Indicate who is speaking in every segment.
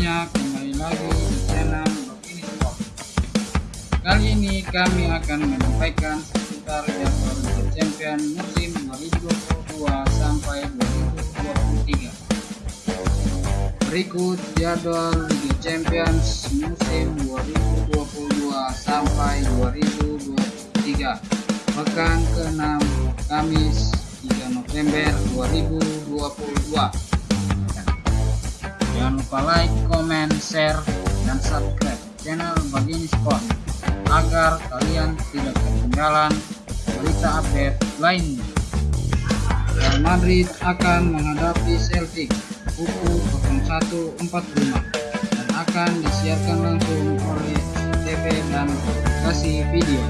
Speaker 1: banyak kembali lagi di channel ini Sport kali ini kami akan menyampaikan seputar jadwal Liga Champions musim 2022 sampai 2023 berikut jadwal Liga Champions musim 2022 sampai 2023 pekan ke-6 Kamis 3 November 2022 Lupa like, comment, share, dan subscribe channel Bagini Sport agar kalian tidak ketinggalan berita update lainnya. Real Madrid akan menghadapi Celtic pukul 01.45 dan akan disiarkan langsung oleh TV dan aplikasi video.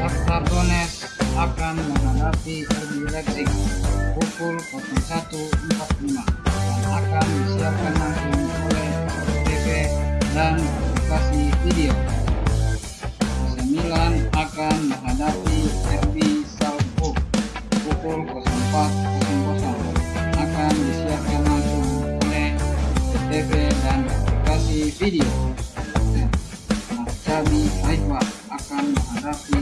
Speaker 1: Shakhtar Donetsk akan menghadapi RB Leipzig pukul 01.45 dan akan disiarkan langsung oleh TV dan aplikasi video. AC Milan akan menghadapi RB Salzburg pukul 04.00 akan disiarkan langsung oleh TV dan aplikasi video. Maccabi Haifa akan menghadapi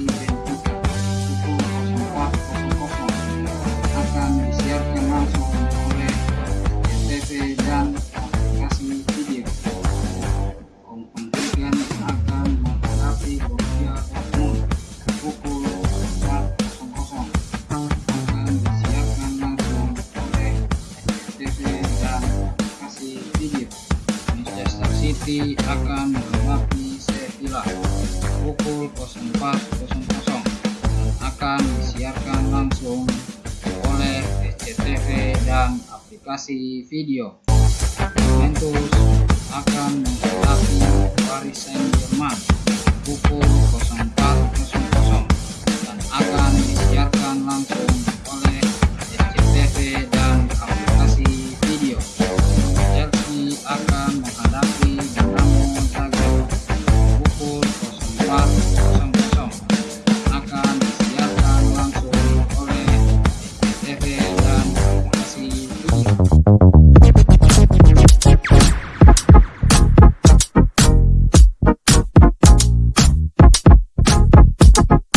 Speaker 1: City akan menghadapi Sevilla pukul 04.00 akan disiarkan langsung oleh SCTV dan aplikasi video. Juventus akan menghadapi Paris Saint